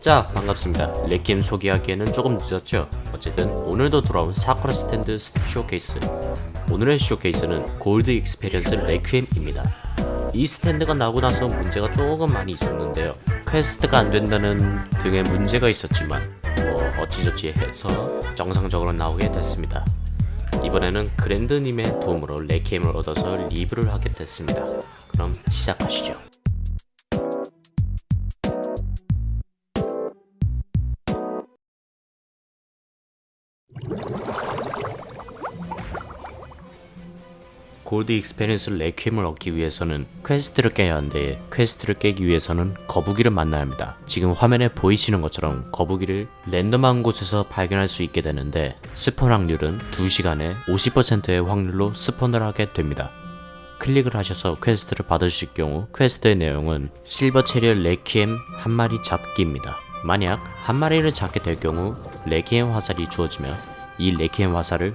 자 반갑습니다. 레퀴엠 소개하기에는 조금 늦었죠? 어쨌든 오늘도 돌아온 사쿠라 스탠드 쇼케이스. 오늘의 쇼케이스는 골드 익스페리언스 레퀴엠입니다. 이 스탠드가 나오고 나서 문제가 조금 많이 있었는데요. 퀘스트가 안된다는 등의 문제가 있었지만 뭐 어찌저찌 해서 정상적으로 나오게 됐습니다. 이번에는 그랜드님의 도움으로 레퀴엠을 얻어서 리뷰를 하게 됐습니다. 그럼 시작하시죠. 골드 익스페리언스 레퀴엠을 얻기 위해서는 퀘스트를 깨야 하는데 퀘스트를 깨기 위해서는 거북이를 만나야 합니다. 지금 화면에 보이시는 것처럼 거북이를 랜덤한 곳에서 발견할 수 있게 되는데 spawn 확률은 2시간에 50%의 확률로 spawn을 하게 됩니다. 클릭을 하셔서 퀘스트를 받으실 경우 퀘스트의 내용은 실버 채리엇 레퀴엠 한 마리 잡기입니다. 만약 한 마리를 잡게 될 경우 레퀴엠 화살이 주어지며 이 레퀴엠 화살을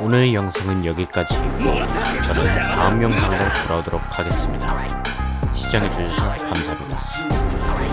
오늘 영상은 여기까지이고 저는 다음 영상으로 돌아오도록 하겠습니다. 시청해주셔서 감사합니다.